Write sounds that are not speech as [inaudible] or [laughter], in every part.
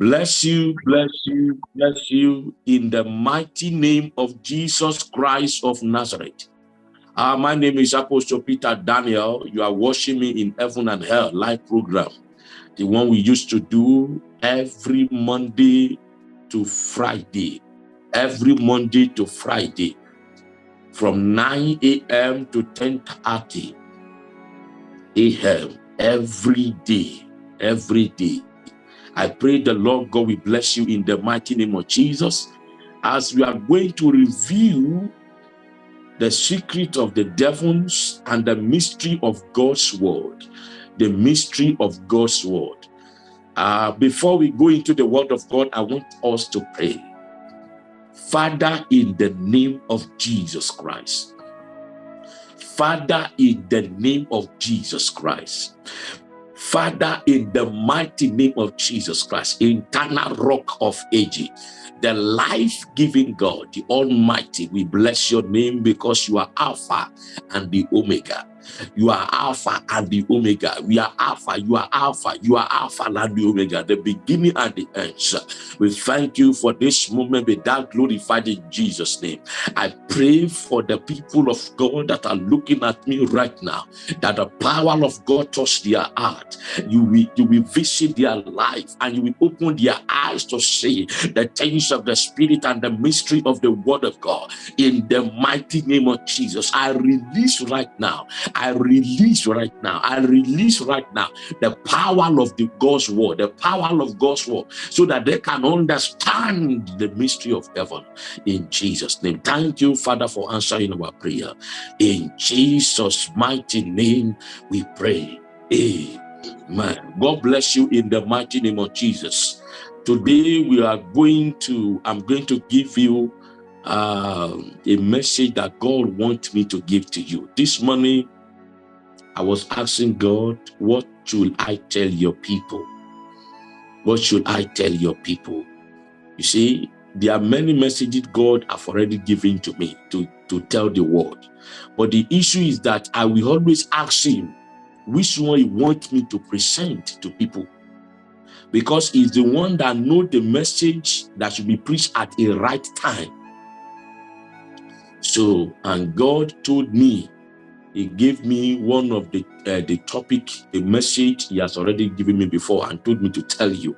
Bless you, bless you, bless you in the mighty name of Jesus Christ of Nazareth. Uh, my name is Apostle Peter Daniel. You are watching me in Heaven and Hell live program, the one we used to do every Monday to Friday, every Monday to Friday, from 9 a.m. to 10.30 a.m. every day, every day. I pray the Lord God will bless you in the mighty name of Jesus as we are going to review the secret of the devils and the mystery of God's word. The mystery of God's word. Uh, before we go into the word of God, I want us to pray. Father, in the name of Jesus Christ. Father, in the name of Jesus Christ. Father, in the mighty name of Jesus Christ, eternal rock of ages, the life-giving God, the Almighty, we bless your name because you are Alpha and the Omega. You are Alpha and the Omega. We are Alpha. You are Alpha. You are Alpha and the Omega, the beginning and the end. We thank you for this moment. Be that glorified in Jesus' name. I pray for the people of God that are looking at me right now, that the power of God touch their heart. You will, you will visit their life and you will open their eyes to see the things of the Spirit and the mystery of the Word of God. In the mighty name of Jesus, I release right now I release right now. I release right now the power of the God's word, the power of God's word, so that they can understand the mystery of heaven in Jesus' name. Thank you, Father, for answering our prayer. In Jesus' mighty name, we pray. Amen. God bless you in the mighty name of Jesus. Today we are going to, I'm going to give you uh, a message that God wants me to give to you. This morning, I was asking God, what should I tell your people? What should I tell your people? You see, there are many messages God have already given to me to, to tell the world. But the issue is that I will always ask him which one he wants me to present to people. Because he's the one that know the message that should be preached at a right time. So, and God told me he gave me one of the uh, the topic, the message he has already given me before and told me to tell you.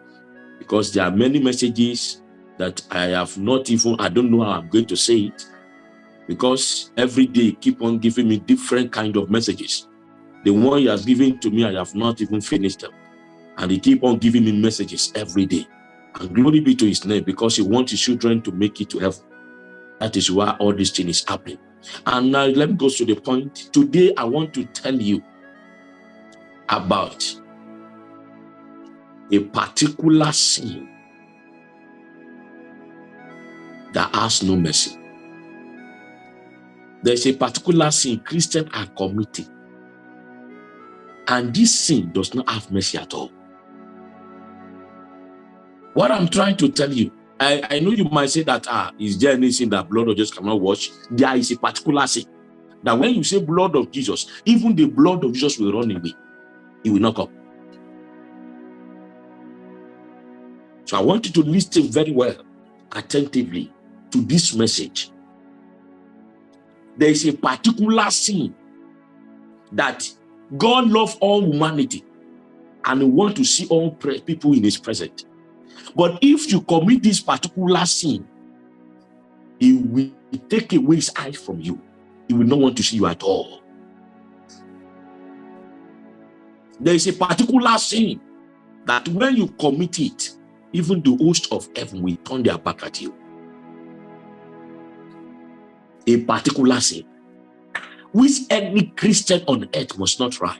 Because there are many messages that I have not even, I don't know how I'm going to say it. Because every day keep on giving me different kind of messages. The one he has given to me, I have not even finished them. And he keep on giving me messages every day. And glory be to his name because he wants his children to make it to heaven. That is why all this thing is happening. And now let me go to the point. Today, I want to tell you about a particular sin that has no mercy. There's a particular sin Christians are committing. And this sin does not have mercy at all. What I'm trying to tell you I, I know you might say that, ah, is there anything that blood of Jesus cannot wash? There is a particular sin. That when you say blood of Jesus, even the blood of Jesus will run away. It will not come. So I want you to listen very well, attentively to this message. There is a particular sin that God loves all humanity and want to see all people in his presence. But if you commit this particular sin, he will take away his eyes from you. He will not want to see you at all. There is a particular sin that when you commit it, even the host of heaven will turn their back at you. A particular sin, which any Christian on earth must not try.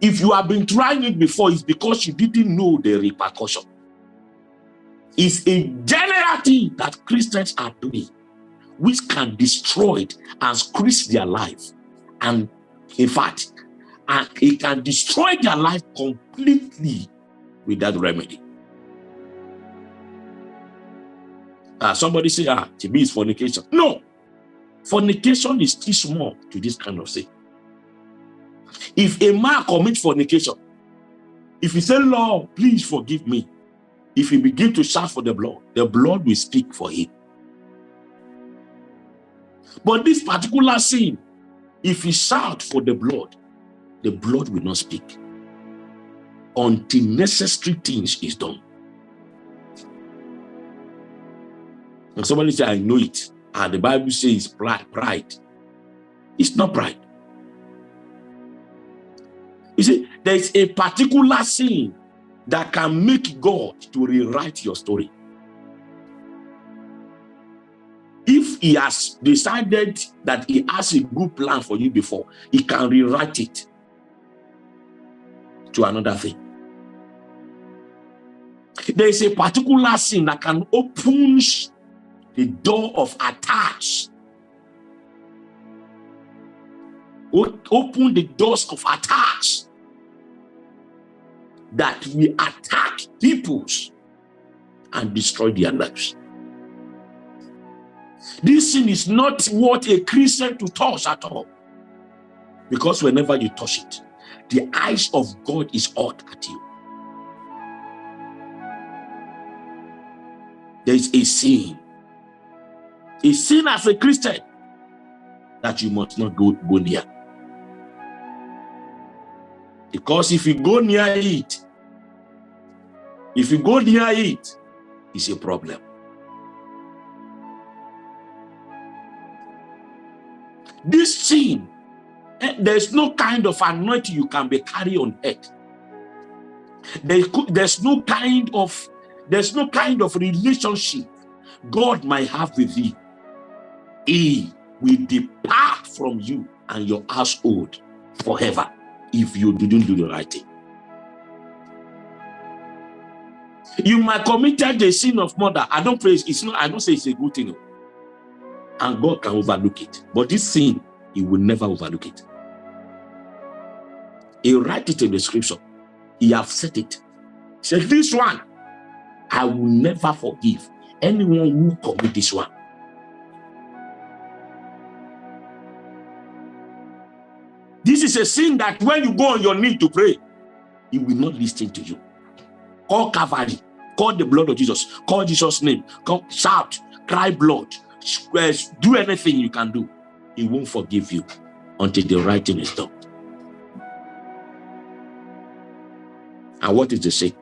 If you have been trying it before, it's because you didn't know the repercussion It's a general thing that Christians are doing, which can destroy it and squeeze their life. And in fact, and it can destroy their life completely with that remedy. Uh, somebody say, ah, me is fornication. No, fornication is too small to this kind of thing. If a man commits fornication, if he say, Lord, please forgive me, if he begin to shout for the blood, the blood will speak for him. But this particular sin, if he shout for the blood, the blood will not speak until necessary things is done. And somebody say, I know it. And the Bible says pride. pride. It's not pride. You see, there is a particular sin that can make God to rewrite your story. If he has decided that he has a good plan for you before, he can rewrite it to another thing. There is a particular sin that can open the door of attacks. Open the doors of attacks that we attack peoples and destroy their lives. This sin is not what a Christian to touch at all. Because whenever you touch it, the eyes of God is out at you. There is a sin. A sin as a Christian that you must not go, go near. Because if you go near it, if you go near it, it's a problem. This sin, eh, there's no kind of anointing you can be carry on. There, there's no kind of there's no kind of relationship God might have with you. He will depart from you and your household forever if you didn't do the right thing. You might committed the sin of murder. I don't praise it's not, I don't say it's a good thing. And God can overlook it. But this sin, he will never overlook it. He write it in the scripture. He have said it. Said, This one, I will never forgive anyone who commit this one. This is a sin that when you go on your knee to pray, he will not listen to you. Call Calvary, call the blood of Jesus, call Jesus' name, call, shout, cry blood, eh, do anything you can do. He won't forgive you until the writing is done. And what is the sin?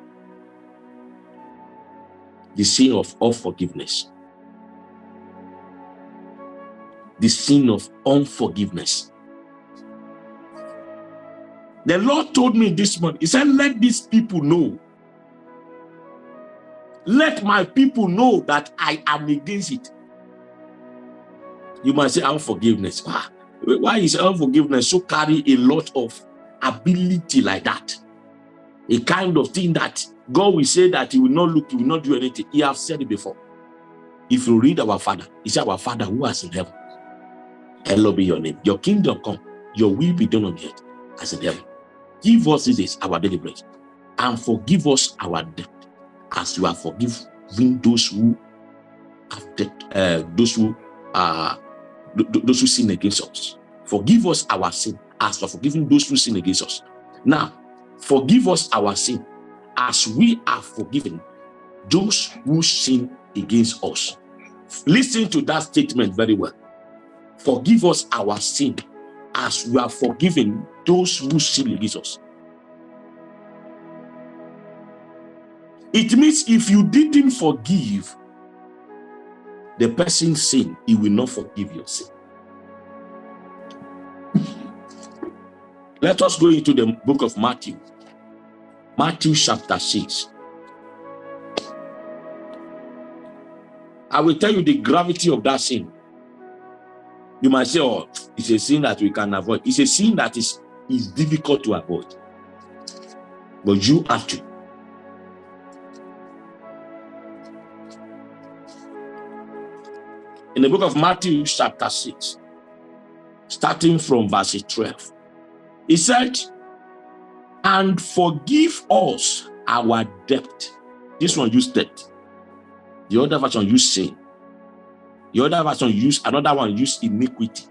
The sin of unforgiveness. The sin of unforgiveness. The Lord told me this morning, he said, let these people know. Let my people know that I am against it. You might say unforgiveness. Ah, why is unforgiveness so carry a lot of ability like that? A kind of thing that God will say that he will not look, he will not do anything. He has said it before. If you read our Father, he said, our Father who is in heaven. Hallowed be your name. Your kingdom come. Your will be done on earth as in heaven. Give us this our daily bread and forgive us our debt as you are forgiving those who have debt, uh, those who uh, those who sin against us. Forgive us our sin as for forgiving those who sin against us. Now, forgive us our sin as we are forgiven those who sin against us. Listen to that statement very well. Forgive us our sin as we are forgiven those who sin against us. It means if you didn't forgive the person's sin, he will not forgive your sin. Let us go into the book of Matthew. Matthew chapter 6. I will tell you the gravity of that sin. You might say, oh, it's a sin that we can avoid. It's a sin that is, is difficult to avoid. But you have to. In the book of Matthew, chapter 6, starting from verse 12, he said, and forgive us our debt. This one used debt. The other version used sin. The other version used another one used iniquity.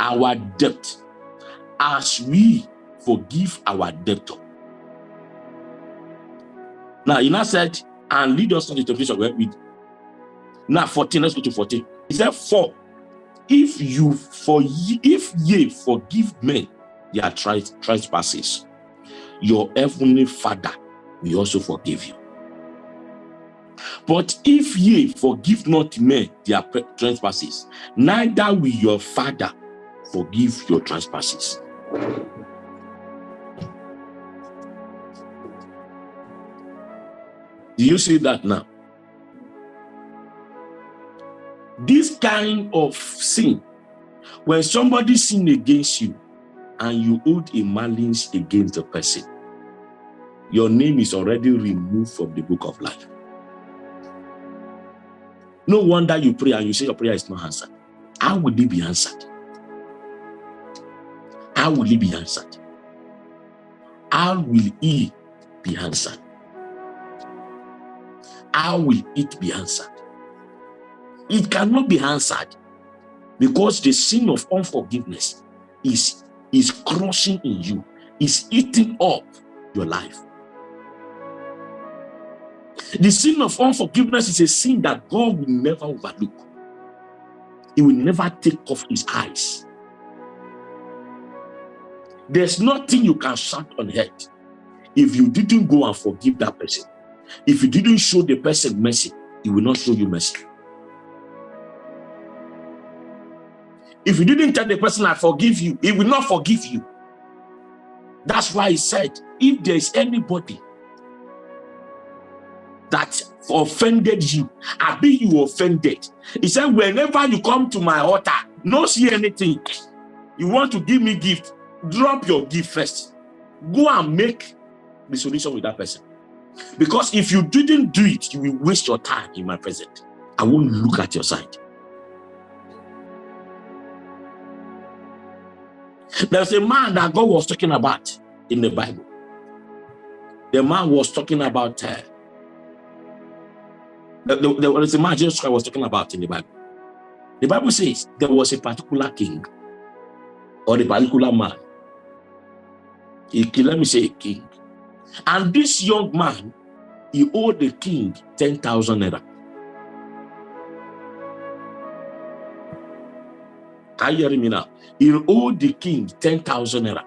Our debt as we forgive our debtor. Now, he now said, and lead us into temptation. Well, with now 14, let's go to 14. He said, For if you for if ye forgive men their trespasses, your heavenly father will also forgive you. But if ye forgive not men their trespasses, neither will your father forgive your trespasses. Do you see that now? This kind of sin, when somebody sin against you and you hold a malice against the person, your name is already removed from the book of life. No wonder you pray and you say your prayer is not answered. How will it be answered? How will it be answered? How will it be answered? How will it be answered? It cannot be answered because the sin of unforgiveness is, is crushing in you, is eating up your life. The sin of unforgiveness is a sin that God will never overlook. He will never take off his eyes. There's nothing you can shout on head if you didn't go and forgive that person. If you didn't show the person mercy, he will not show you mercy. If you didn't tell the person, I forgive you, he will not forgive you. That's why he said, if there is anybody that offended you, I be you offended. He said, whenever you come to my altar, no see anything. You want to give me gift, drop your gift first. Go and make the solution with that person. Because if you didn't do it, you will waste your time in my presence. I won't look at your side. There's a man that God was talking about in the Bible. The man was talking about uh, there was a man Jesus Christ was talking about in the Bible. The Bible says there was a particular king or a particular man. He, let me say a king. And this young man, he owed the king 10,000 naira. Are you me now? He owed the king 10,000 naira.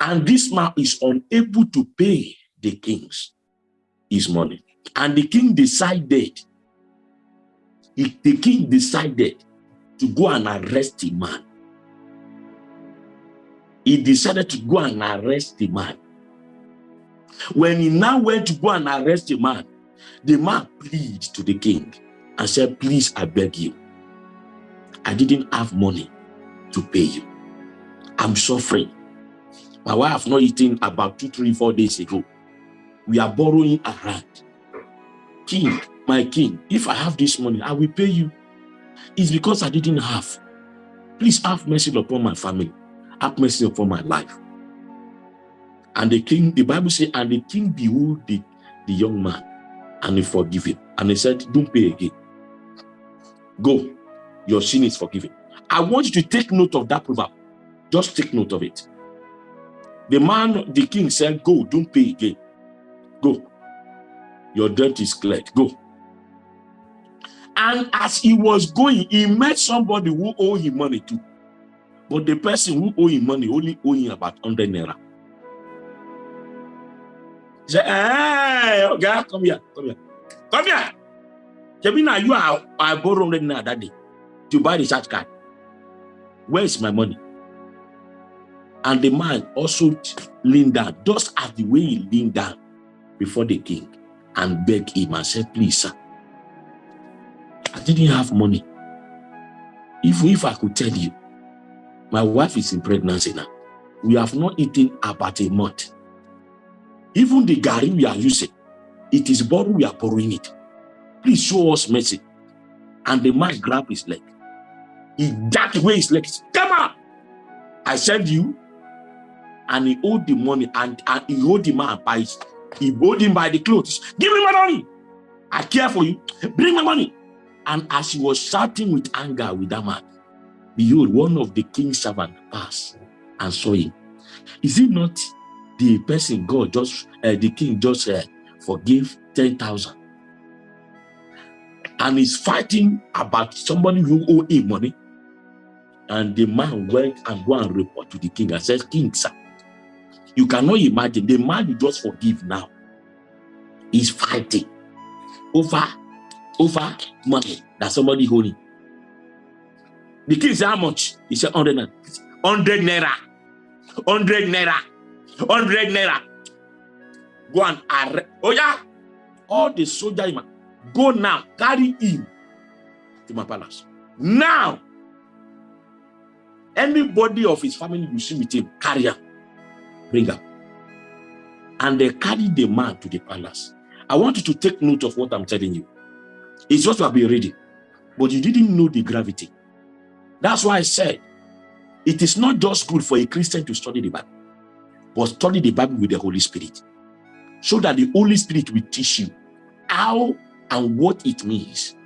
And this man is unable to pay the king's his money. And the king decided, he, the king decided to go and arrest the man he decided to go and arrest the man. When he now went to go and arrest the man, the man pleaded to the king and said, please, I beg you. I didn't have money to pay you. I'm suffering. My wife not eaten about two, three, four days ago. We are borrowing around. King, my king, if I have this money, I will pay you. It's because I didn't have. Please have mercy upon my family have mercy upon my life. And the king, the Bible says, and the king behold the, the young man and he forgive him. And he said, don't pay again. Go, your sin is forgiven. I want you to take note of that proverb. Just take note of it. The man, the king said, go, don't pay again. Go. Your debt is cleared. Go. And as he was going, he met somebody who owed him money too. But the person who owe him money only owe him about 100 naira. He said, hey, okay, come here, come here. Come here. Jemina, you are, I borrowed 100 naira that day to buy the charge card. Where is my money? And the man also leaned down, just as the way he leaned down before the king and begged him and said, please, sir, I didn't have money. If, if I could tell you, my wife is in pregnancy now. We have not eaten about a month. Even the gari we are using, it is borrowed, we are borrowing it. Please show us mercy. And the man grabbed his leg. He that way his leg. Come on! I send you. And he owed the money and, and he owed the man by his, he owed him by the clothes. Give me my money. I care for you. Bring my money. And as he was shouting with anger with that man, Behold, one of the king's servants passed and saw him. Is it not the person God just uh, the king just uh, ten thousand, and he's fighting about somebody who owe him money. And the man went and go and report to the king and says, King, sir, you cannot imagine the man you just forgive now is fighting over over money that somebody holding. The king said, How much? He said, 100 naira. 100 naira. 100 naira. 100 naira. Go and arrest. Oh, yeah. All the soldiers, go now, carry him to my palace. Now, anybody of his family you see with him, carry him, bring him. And they carry the man to the palace. I want you to take note of what I'm telling you. It's just to have been reading, but you didn't know the gravity. That's why I said, it is not just good for a Christian to study the Bible, but study the Bible with the Holy Spirit. So that the Holy Spirit will teach you how and what it means.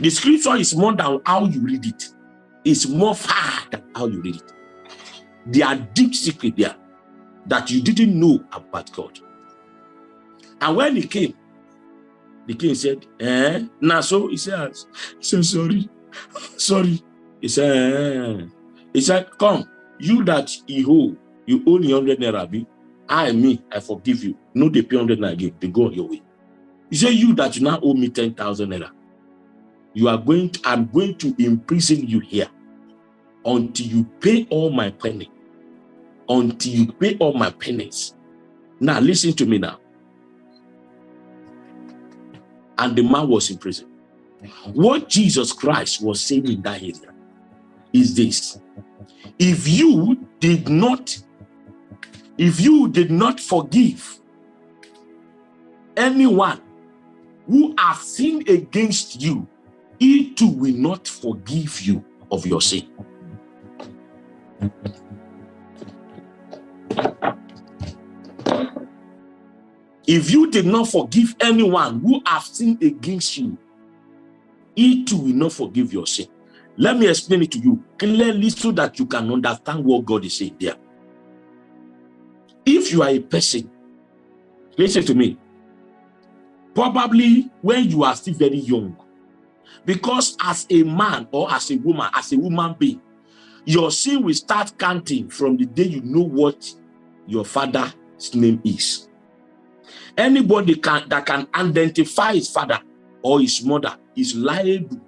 The scripture is more than how you read it. It's more far than how you read it. There are deep secrets there that you didn't know about God. And when he came, the king said, eh? Now so he said, so sorry, sorry. He said, eh. he said, come, you that you owe, you owe me 100 naira. I, me, I forgive you. No, they pay 100 naira again. They go on your way. He said, you that you now owe me 10,000 naira. You are going to, I'm going to imprison you here until you pay all my penny. Until you pay all my pennies. Now, listen to me now. And the man was in prison. What Jesus Christ was saying in that area is this. If you did not, if you did not forgive anyone who has sinned against you, he too will not forgive you of your sin. If you did not forgive anyone who has sinned against you, he too will not forgive your sin. Let me explain it to you clearly so that you can understand what God is saying there. If you are a person, listen to me, probably when you are still very young, because as a man or as a woman, as a woman being, your sin will start counting from the day you know what your father's name is. Anybody can, that can identify his father or his mother is liable,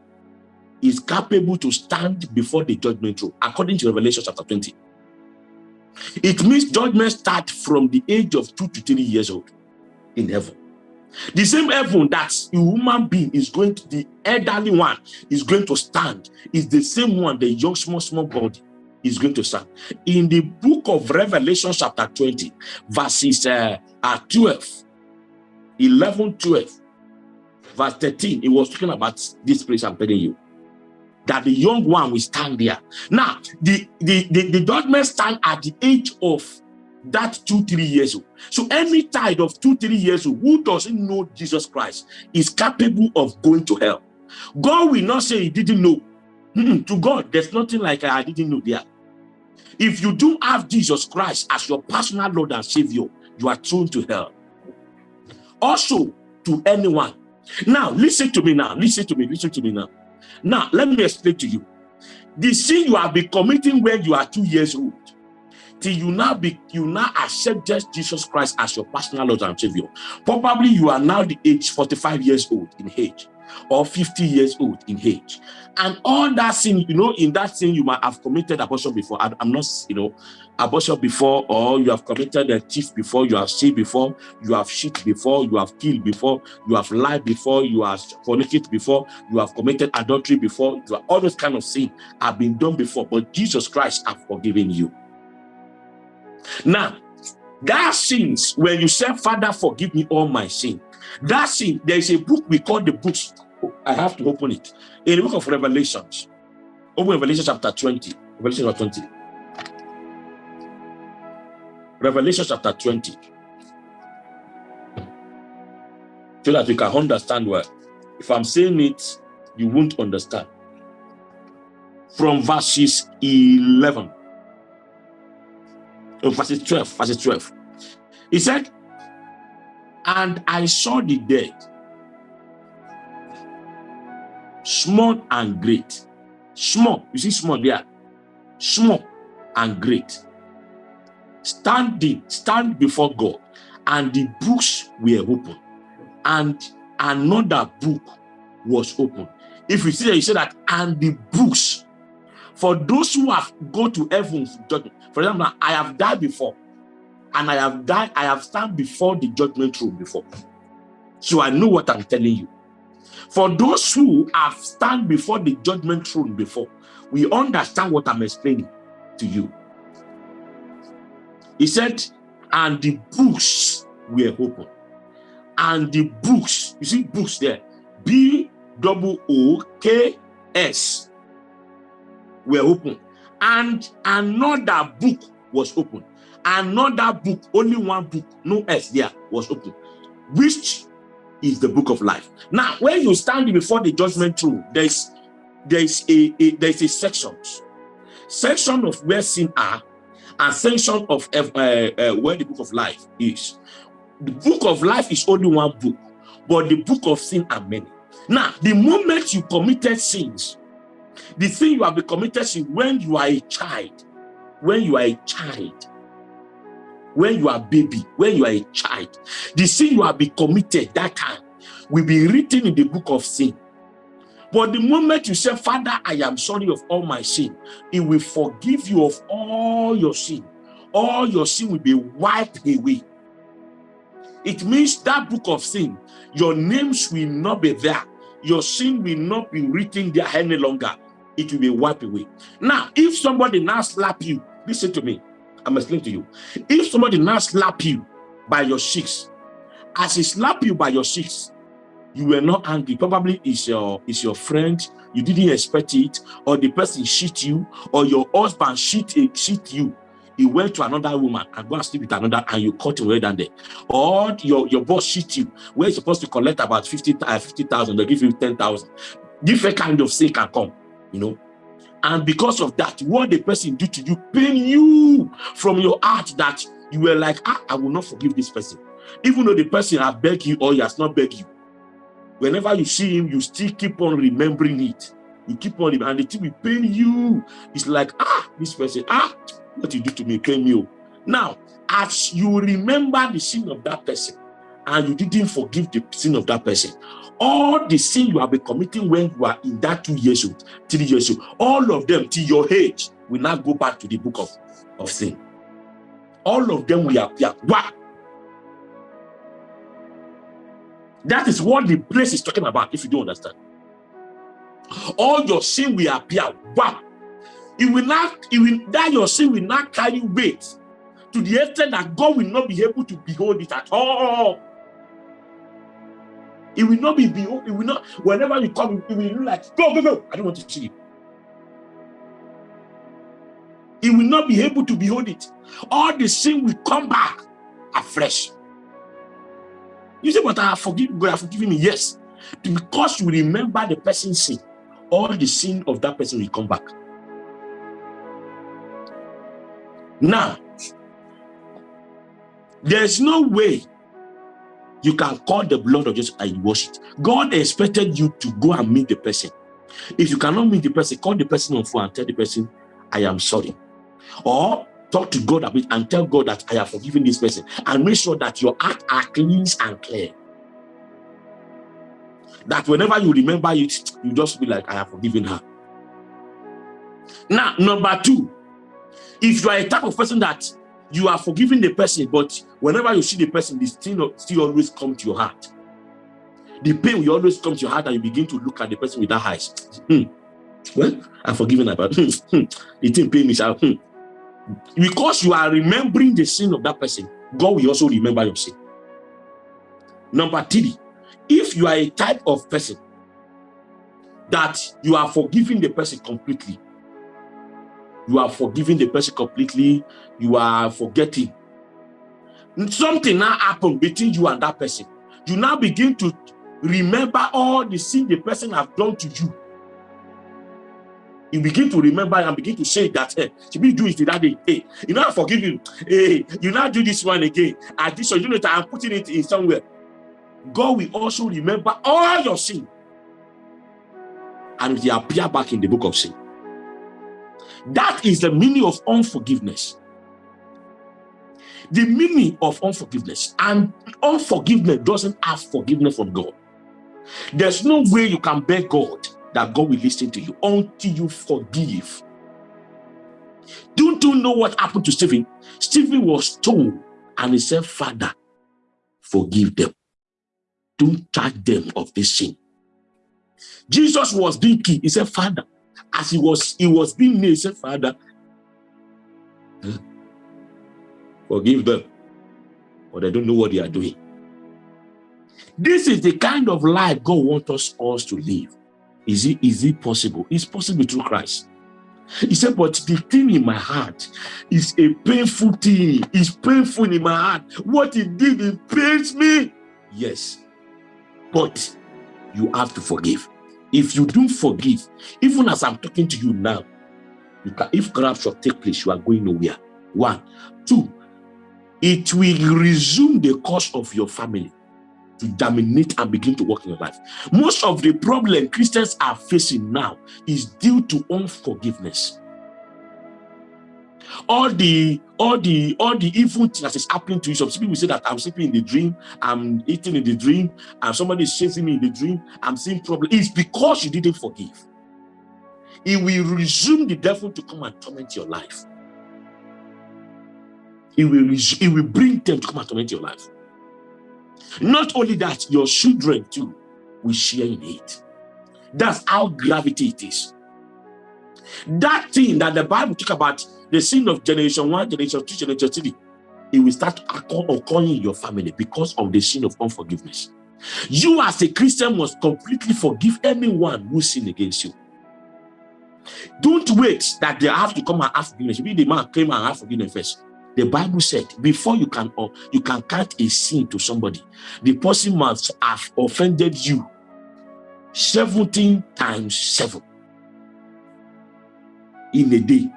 is capable to stand before the judgment throne, according to Revelation chapter 20. It means judgment start from the age of two to three years old in heaven. The same heaven that a human being is going to, the elderly one is going to stand, is the same one the young, small, small body is going to stand. In the book of Revelation, chapter 20, verses uh, 12, 11, 12, verse 13, it was talking about this place I'm telling you. That the young one will stand there. Now, the, the, the, the judgment stand at the age of that two, three years old. So any child of two, three years old who doesn't know Jesus Christ is capable of going to hell. God will not say he didn't know. Mm -mm, to God, there's nothing like I didn't know there. If you do have Jesus Christ as your personal Lord and Savior, you are thrown to hell. Also, to anyone. Now, listen to me now. Listen to me. Listen to me now. Now, let me explain to you. The sin you have been committing when you are two years old, till you now be you now accept just Jesus Christ as your personal Lord and Savior. Probably you are now the age 45 years old in age or 50 years old in age. And all that sin, you know, in that sin, you might have committed abortion before. I, am not, you know, abortion before, or you have committed a thief before, you have seen before, you have shit before, you have killed before, you have lied before, you have fornicated before, you have committed adultery before, you have, all those kind of sin have been done before, but Jesus Christ have forgiven you. Now, that sins, when you say, Father, forgive me all my sin, that sin, there is a book we call the books. I have to open it. In the book of Revelations. Open Revelation chapter 20. Revelation chapter 20. Revelation chapter 20. So that we can understand well. If I'm saying it, you won't understand. From verses 11. Oh, verse 12, verses 12. He said, And I saw the dead, small and great. Small, you see small there, small and great. Standing, stand before God, and the books were open, and another book was open. If you see that, you say that, and the books for those who have go to judgment. For example, I have died before, and I have died, I have stand before the judgment throne before. So I know what I'm telling you. For those who have stand before the judgment throne before, we understand what I'm explaining to you. He said, and the books were open. And the books, you see books there, B double O K S were open. And another book was open. Another book, only one book, no S there, was open, which is the book of life. Now, when you stand before the judgment throne, there's there's a, a there's a sections, section of where sin are, and section of uh, uh, where the book of life is. The book of life is only one book, but the book of sin are many. Now, the moment you committed sins, the thing you have been committed sin when you are a child, when you are a child, when you are baby, when you are a child, the sin you have been committed that time will be written in the book of sin. But the moment you say, Father, I am sorry of all my sin, it will forgive you of all your sin. All your sin will be wiped away. It means that book of sin, your names will not be there. Your sin will not be written there any longer. It will be wiped away. Now, if somebody now slap you, listen to me. I'm explaining to you. If somebody now slap you by your cheeks, as he slap you by your cheeks, you were not angry. Probably is your is your friend. You didn't expect it, or the person shit you, or your husband shit shit you. He went to another woman and go and sleep with another, and you caught him right down there. Or your, your boss shit you, where you're supposed to collect about 50 uh, 50,000, they give you 10,000. Different kind of sin can come, you know. And because of that, what the person do to you pain you from your heart that you were like, ah, I will not forgive this person. Even though the person has begged you or he has not begged you. Whenever you see him, you still keep on remembering it. You keep on, and the thing will pain you. It's like, ah, this person, ah, what you do to me, pain you. Oh. Now, as you remember the sin of that person, and you didn't forgive the sin of that person, all the sin you have been committing when you are in that two years old, three years old, all of them till your age will now go back to the book of, of sin. All of them will appear. What? That is what the place is talking about, if you don't understand. All your sin will appear. Wow. It will not, it will, that your sin will not carry weight to the extent that God will not be able to behold it at all. It will not be behold, it will not, whenever you come, it will look like, go, go, go. I don't want to see you. It will not be able to behold it. All the sin will come back afresh. You say, but I have forgiven, God have forgiven me. Yes. Because you remember the person's sin, all the sin of that person will come back. Now, there's no way you can call the blood of Jesus and wash it. God expected you to go and meet the person. If you cannot meet the person, call the person on phone and tell the person, I am sorry. Or talk to God a bit and tell God that I have forgiven this person and make sure that your heart are clean and clear. That whenever you remember it, you just be like, I have forgiven her. Now, number two, if you are a type of person that you are forgiving the person, but whenever you see the person, the still, still always come to your heart. The pain will always come to your heart and you begin to look at the person with that eyes. Hmm. Well, I'm forgiven about hmm. hmm. the thing pain me. Hmm. Because you are remembering the sin of that person, God will also remember your sin. Number three, if you are a type of person that you are forgiving the person completely, you are forgiving the person completely, you are forgetting. Something now happened between you and that person. You now begin to remember all the sin the person have done to you. you begin to remember and begin to say that, hey, should we do it that day? Hey, you know, I forgive you. Hey, you now do this one again. And this you know, I'm putting it in somewhere. God will also remember all your sin. And they appear back in the book of sin. That is the meaning of unforgiveness. The meaning of unforgiveness. And unforgiveness doesn't ask forgiveness from God. There's no way you can beg God that God will listen to you until you forgive. Don't you know what happened to Stephen? Stephen was told and he said, Father, forgive them. Don't charge them of this sin. Jesus was being key. He said, Father, as he was he was being made, he said, Father, forgive them. But they don't know what they are doing. This is the kind of life God wants us all to live. Is it, is it possible? It's possible through Christ. He said, but the thing in my heart is a painful thing. It's painful in my heart. What he did, it pains me. Yes. But you have to forgive. If you don't forgive, even as I'm talking to you now, you can, if take place, you are going nowhere. One. Two, it will resume the course of your family to dominate and begin to work in your life. Most of the problem Christians are facing now is due to unforgiveness. All the all the all the evil things that is happening to you. Some people say that I'm sleeping in the dream, I'm eating in the dream, and somebody is chasing me in the dream. I'm seeing problem. It's because you didn't forgive. It will resume the devil to come and torment your life. It will, it will bring them to come and torment your life. Not only that, your children too will share in it. That's how gravity it is. That thing that the Bible talk about, the sin of generation one, generation two, generation three, it will start occurring in your family because of the sin of unforgiveness. You as a Christian must completely forgive anyone who sin against you. Don't wait that they have to come and ask forgiveness. Maybe the man came and asked forgiveness first. The Bible said, before you can or you can count a sin to somebody, the person must have offended you 17 times 7 in a day.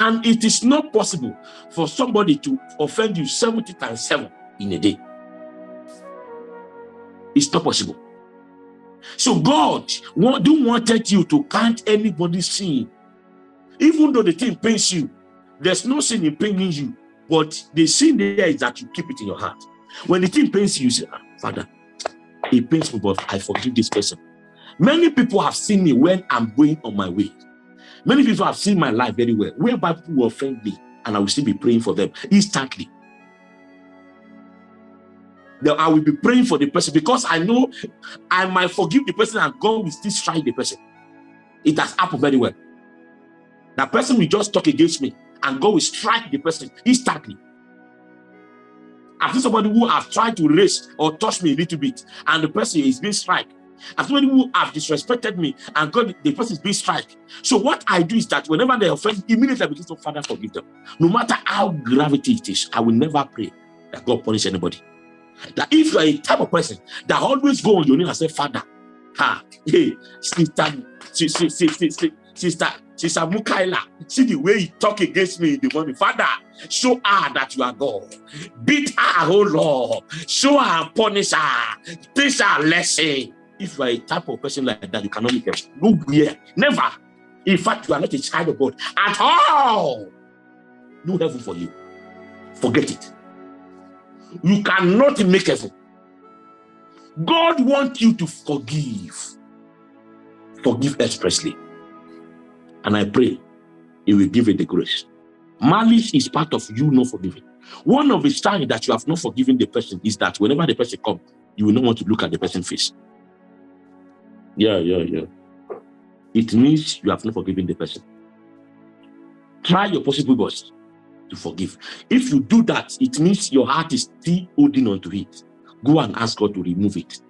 And it is not possible for somebody to offend you 70 times 7 in a day. It's not possible. So God don't wanted you to count anybody's sin. Even though the thing pains you, there's no sin in paining you, but the sin there is that you keep it in your heart. When the thing pains you, you say, ah, Father, it pains me, but I forgive this person. Many people have seen me when I'm going on my way. Many people have seen my life very well, whereby people will offend me, and I will still be praying for them instantly. Then I will be praying for the person because I know I might forgive the person and God will still strike the person. It has happened very well. That person will just talk against me and God will strike the person instantly. I've seen somebody who has tried to raise or touch me a little bit, and the person is being struck. I've somebody who have disrespected me, and God, the person is being struck. So what I do is that whenever they offend, immediately I begin to Father forgive them. No matter how gravity it is, I will never pray that God punish anybody. That if you are a type of person that always go on your knees and say, Father, ha, hey, sister, sister, sister, sister, Sister Mukaila, see the way he talk against me in the morning. Father, show her that you are God. Beat her, oh Lord. Show her, punish her. Teach her lesson. If you are a type of person like that, you cannot make it. Nowhere. Never. In fact, you are not a child of God at all. No heaven for you. Forget it. You cannot make heaven. God wants you to forgive. Forgive expressly. And I pray he will give you the grace. Malice is part of you not forgiving. One of the signs that you have not forgiven the person is that whenever the person comes, you will not want to look at the person's face. Yeah, yeah, yeah. It means you have not forgiven the person. Try your possible best to forgive. If you do that, it means your heart is still holding on to it. Go and ask God to remove it.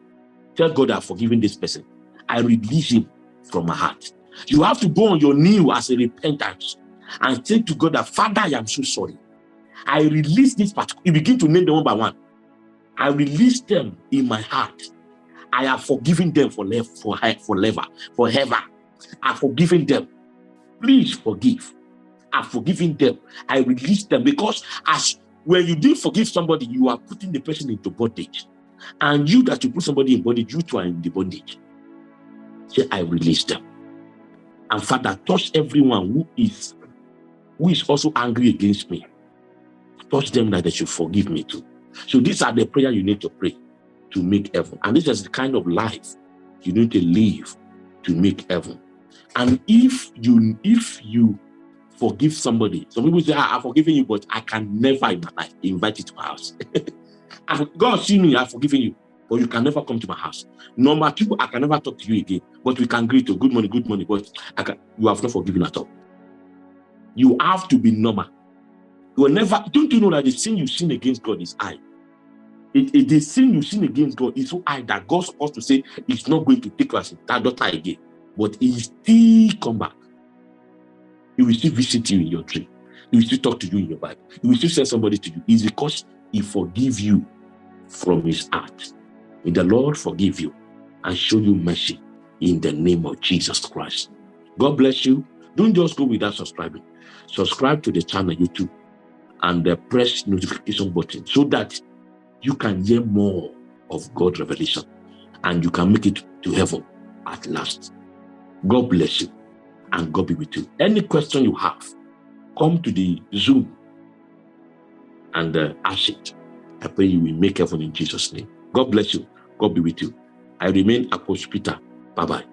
Tell God I've forgiven this person. I release him from my heart. You have to go on your knee as a repentance and say to God that, Father, I am so sorry. I release this part. You begin to name them one by one. I release them in my heart. I have forgiven them for for forever, forever. I've forgiven them. Please forgive. I've forgiven them. I release them because as when you do forgive somebody, you are putting the person into bondage. And you that you put somebody in bondage, you too are in the bondage. Say, I release them. And Father, touch everyone who is who is also angry against me. Touch them that they should forgive me too. So these are the prayer you need to pray to make heaven. And this is the kind of life you need to live to make heaven. And if you if you forgive somebody, some people say, ah, I've forgiven you, but I can never in my life invite you to my house. [laughs] God see me, I've forgiven you, but you can never come to my house. Number two, I can never talk to you again, but we can greet you, good morning, good morning, but can, you have not forgiven at all. You have to be normal. You will never, don't you know that the sin you sin against God is I? It, it, the sin you sin against God is so high that God's supposed to say it's not going to take us that daughter again, but he still come back. He will still visit you in your dream. He will still talk to you in your Bible. He will still send somebody to you. It's because he forgive you from his heart. May the Lord forgive you and show you mercy in the name of Jesus Christ. God bless you. Don't just go without subscribing. Subscribe to the channel YouTube and uh, press notification button so that you can hear more of God's revelation and you can make it to heaven at last. God bless you and God be with you. Any question you have, come to the Zoom and uh, ask it. I pray you will make heaven in Jesus' name. God bless you. God be with you. I remain Apostle Peter. Bye-bye.